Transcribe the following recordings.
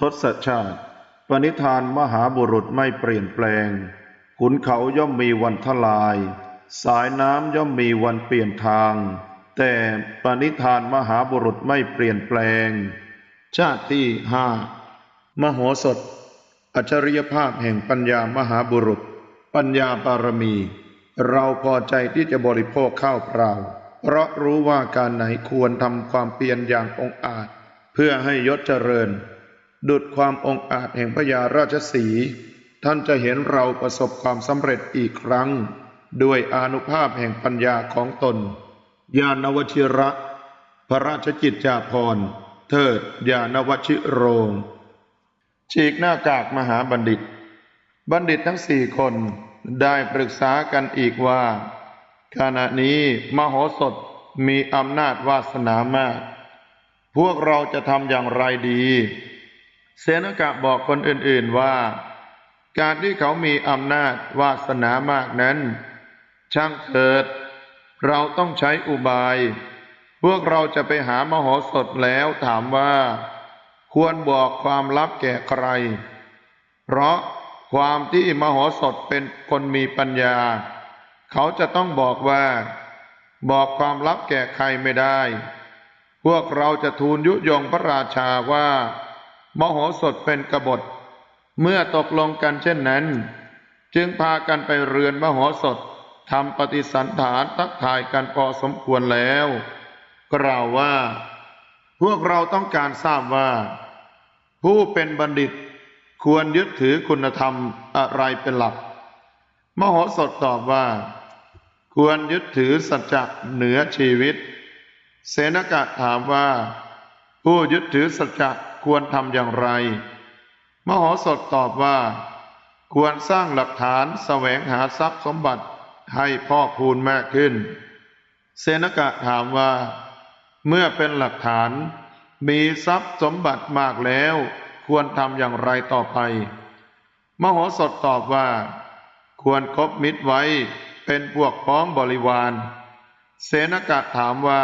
ทศชาติ ปณิธานมหาบุรุษไม่เปลี่ยนแปลง ขุนเขาย่อมมีวันทลาย สายน้ำย่อมมีวันเปลี่ยนทาง แต่ปณิธานมหาบุรุษไม่เปลี่ยนแปลง ชาติที่ห้ามโหสถ อัจฉริยภาพแห่งปัญญามหาบุรุษ ปัญญาบารมี เราพอใจที่จะบริโภคข้าวเปล่า เพราะรู้ว่าการไหนควรทำความเพียรอย่างองอาจ เพื่อให้ยศเจริญ ดุดความองอาจแห่งพญาราชสี ท่านจะเห็นเราประสบความสำเร็จอีกครั้ง ด้วยอนุภาพแห่งปัญญาของตน ญาณวชิระ พระราชกิจจาภรณ์ เทิดญาณวชิโรง ฉีกหน้ากากมหาบัณฑิต บัณฑิตทั้งสี่คนได้ปรึกษากันอีกว่า ขณะนี้มโหสถมีอำนาจวาสนามาก พวกเราจะทำอย่างไรดี เสนกะบอกคนอื่นๆว่า การที่เขามีอำนาจวาสนามากนั้น ช่างเถิด เราต้องใช้อุบาย พวกเราจะไปหามโหสถแล้วถามว่า ควรบอกความลับแก่ใคร เพราะความที่มโหสถเป็นคนมีปัญญา เขาจะต้องบอกว่า บอกความลับแก่ใครไม่ได้ พวกเราจะทูลยุยงพระราชาว่า มโหสถเป็นกบฏ เมื่อตกลงกันเช่นนั้น จึงพากันไปเรือนมโหสถทำปฏิสันฐานทักทายกันพอสมควรแล้ว กล่าวว่า พวกเราต้องการทราบว่า ผู้เป็นบัณฑิตควรยึดถือคุณธรรมอะไรเป็นหลัก มโหสถตอบว่า ควรยึดถือสัจจะเหนือชีวิต เสนกะถามว่า ผู้ยึดถือสัจจะ ควรทำอย่างไร มโหสถตอบว่า ควรสร้างหลักฐานแสวงหาทรัพย์สมบัติให้พ่อคูณมากขึ้นเสนกะถามว่า เมื่อเป็นหลักฐาน มีทรัพย์สมบัติมากแล้ว ควรทำอย่างไรต่อไป มโหสถตอบว่า ควรครบมิตรไว้เป็นพวกพ้องบริวาร เสนกะถามว่า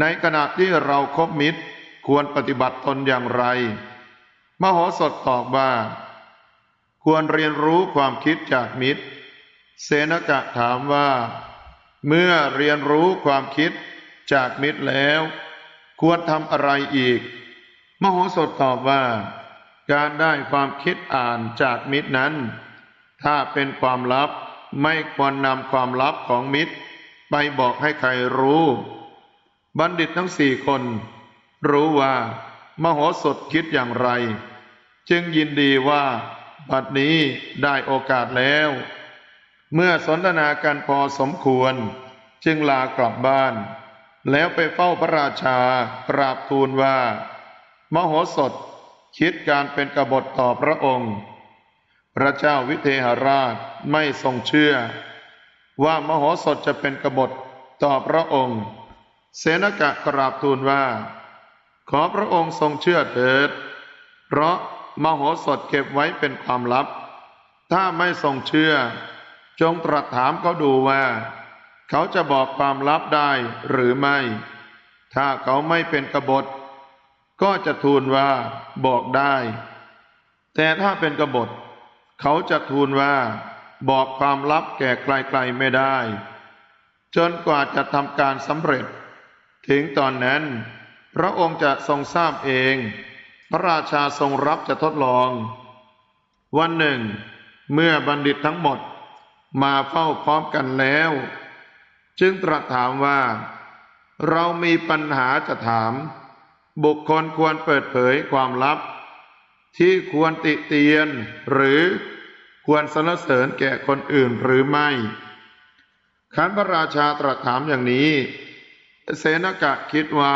ในขณะที่เราครบมิตร ควรปฏิบัติตนอย่างไร มโหสถตอบว่า ควรเรียนรู้ความคิดจากมิตร เสนกะถามว่า เมื่อเรียนรู้ความคิดจากมิตรแล้ว ควรทำอะไรอีก มโหสถตอบว่า การได้ความคิดอ่านจากมิตรนั้น ถ้าเป็นความลับไม่ควรนำความลับของมิตร ไปบอกให้ใครรู้ บัณฑิตทั้งสี่คน รู้ว่า มโหสถคิดอย่างไร จึงยินดีว่า บัดนี้ได้โอกาสแล้ว เมื่อสนทนากันพอสมควร จึงลากลับบ้าน แล้วไปเฝ้าพระราชากราบทูลว่า มโหสถคิดการเป็นกบฏต่อพระองค์ พระเจ้าวิเทหราชไม่ทรงเชื่อ ว่ามโหสถจะเป็นกบฏต่อพระองค์ เสนกะกราบทูลว่า ขอพระองค์ทรงเชื่อเถิด เพราะมโหสถเก็บไว้เป็นความลับ ถ้าไม่ทรงเชื่อ จงตรัสถามเขาดูว่า เขาจะบอกความลับได้หรือไม่ ถ้าเขาไม่เป็นกบฏ ก็จะทูลว่าบอกได้ แต่ถ้าเป็นกบฏ เขาจะทูลว่า บอกความลับแก่ไกลๆไม่ได้ จนกว่าจะทำการสำเร็จ ถึงตอนนั้น พระองค์จะทรงทราบเอง พระราชาทรงรับจะทดลอง วันหนึ่ง เมื่อบัณฑิตทั้งหมดมาเฝ้าพร้อมกันแล้ว จึงตรัสถามว่า เรามีปัญหาจะถาม บุคคลควรเปิดเผยความลับ ที่ควรติเตียนหรือควรสรรเสริญแก่คนอื่นหรือไม่ขันพระราชาตรัสถามอย่างนี้ เสนกะคิดว่า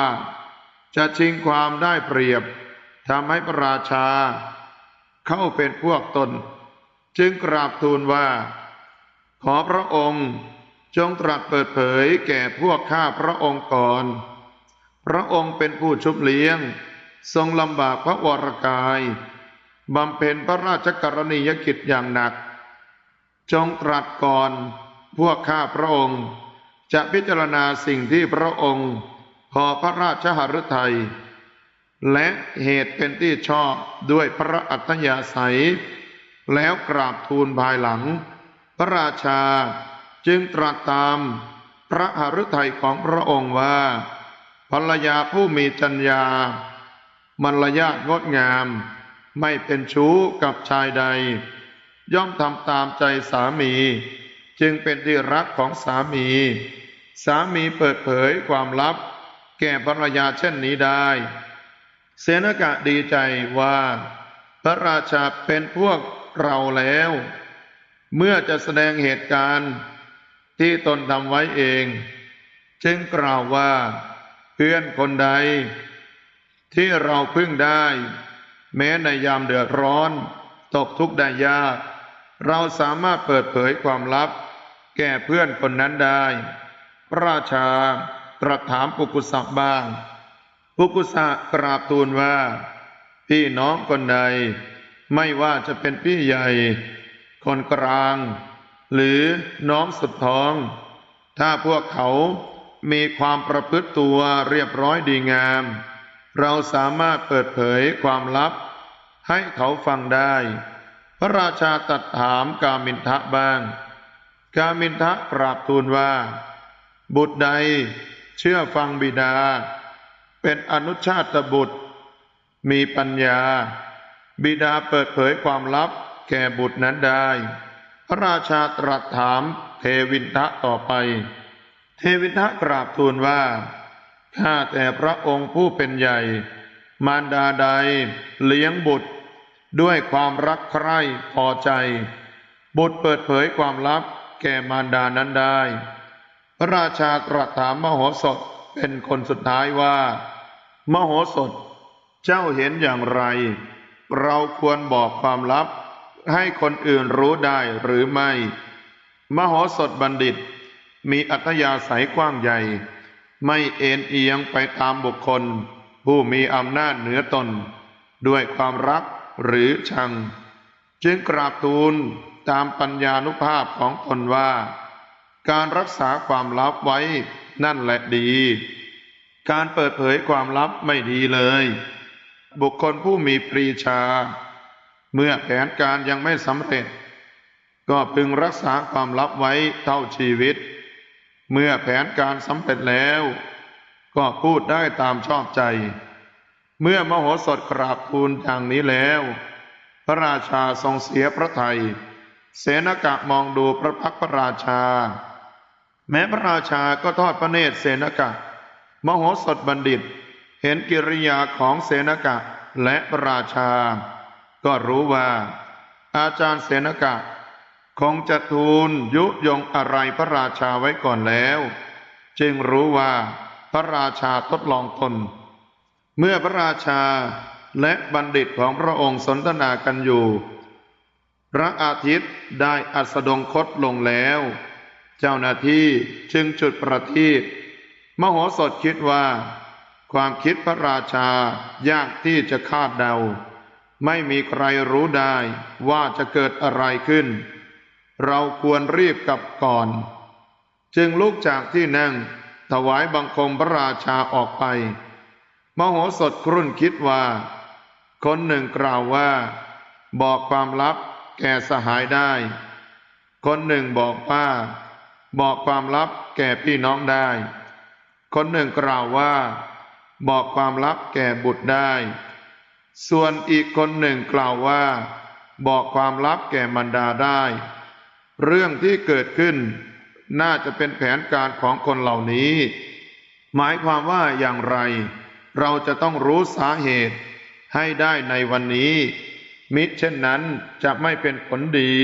จะชิงความได้เปรียบทำให้พระราชา เข้าเป็นพวกตน จึงกราบทูลว่า ขอพระองค์จงตรัสเปิดเผยแก่พวกข้าพระองค์ก่อน พระองค์เป็นผู้ชุบเลี้ยง ทรงลำบากพระวรกายบำเพ็ญพระราชกรณียกิจอย่างหนัก จงตรัสก่อน พวกข้าพระองค์ จะพิจารณาสิ่งที่พระองค์ พอพระราชหฤทัย และเหตุเป็นที่ชอบด้วยพระอัธยาศัย แล้วกราบทูลภายหลัง พระราชาจึงตรัสตามพระหฤทัยของพระองค์ว่า ภรรยาผู้มีจัญญามารยาทงดงาม ไม่เป็นชู้กับชายใด ย่อมทำตามใจสามี จึงเป็นที่รักของสามี สามีเปิดเผยความลับ แก่ภรรยาเช่นนี้ได้ เสนกะดีใจว่า พระราชาเป็นพวกเราแล้ว เมื่อจะแสดงเหตุการณ์ที่ตนทำไว้เอง จึงกล่าวว่า เพื่อนคนใด ที่เราพึ่งได้ แม้ในยามเดือดร้อน ตกทุกข์ได้ยาก เราสามารถเปิดเผยความลับ แก่เพื่อนคนนั้นได้ พระราชา ตรัสถามปุกุสะบ้าง ปุกุสะกราบทูลว่า พี่น้องคนใด ไม่ว่าจะเป็นพี่ใหญ่ คนกลาง หรือน้องสุดท้อง ถ้าพวกเขามีความประพฤติตัวเรียบร้อยดีงาม เราสามารถเปิดเผยความลับ ให้เขาฟังได้ พระราชาตรัดถามกามินทะบ้าง กามินทะกราบทูลว่า บุตรใด เชื่อฟังบิดา เป็นอนุชาตบุตร มีปัญญา บิดาเปิดเผยความลับแก่บุตรนั้นได้ พระราชาตรัสถามเทวินทะต่อไป เทวินทะกราบทูลว่าข้าแต่พระองค์ผู้เป็นใหญ่ มารดาใดเลี้ยงบุตร ด้วยความรักใคร่พอใจ บุตรเปิดเผยความลับแก่มารดานั้นได้ พระราชาตรัสถามมโหสถเป็นคนสุดท้ายว่า มโหสถ เจ้าเห็นอย่างไร เราควรบอกความลับ ให้คนอื่นรู้ได้หรือไม่ มโหสถบัณฑิต มีอัธยาศัยกว้างใหญ่ ไม่เอ็นเอียงไปตามบุคคล ผู้มีอำนาจเหนือตน ด้วยความรักหรือชัง จึงกราบทูลตามปัญญานุภาพของตนว่า การรักษาความลับไว้นั่นแหละดี การเปิดเผยความลับไม่ดีเลย บุคคลผู้มีปรีชา เมื่อแผนการยังไม่สำเร็จ ก็พึงรักษาความลับไว้เท่าชีวิต เมื่อแผนการสำเร็จแล้ว ก็พูดได้ตามชอบใจ เมื่อมโหสถกราบทูลอย่างนี้แล้ว พระราชาทรงเสียพระทย เสนกะมองดูพระพักตร์พระราชา แม้พระราชาก็ทอดพระเนตรเสนกะ มโหสถบัณฑิต เห็นกิริยาของเสนกะและพระราชา ก็รู้ว่า อาจารย์เสนกะ คงจะทูลยุยงอะไรพระราชาไว้ก่อนแล้ว จึงรู้ว่าพระราชาทดลองตน เมื่อพระราชาและบัณฑิตของพระองค์สนทนากันอยู่ พระอาทิตย์ได้อัสดงคตลงแล้ว เจ้าหน้าที่จึงจุดประทีปมโหสถคิดว่า ความคิดพระราชายากที่จะคาดเดา ไม่มีใครรู้ได้ว่าจะเกิดอะไรขึ้น เราควรรีบกลับก่อน จึงลุกจากที่นั่งถวายบังคมพระราชาออกไป มโหสถครุ่นคิดว่า คนหนึ่งกล่าวว่า บอกความลับแก่สหายได้ คนหนึ่งบอกว่า บอกความลับแก่พี่น้องได้ คนหนึ่งกล่าวว่า บอกความลับแก่บุตรได้ ส่วนอีกคนหนึ่งกล่าวว่า บอกความลับแก่มารดาได้ เรื่องที่เกิดขึ้น น่าจะเป็นแผนการของคนเหล่านี้ หมายความว่าอย่างไร เราจะต้องรู้สาเหตุให้ได้ในวันนี้ มิเช่นนั้นจะไม่เป็นผลดี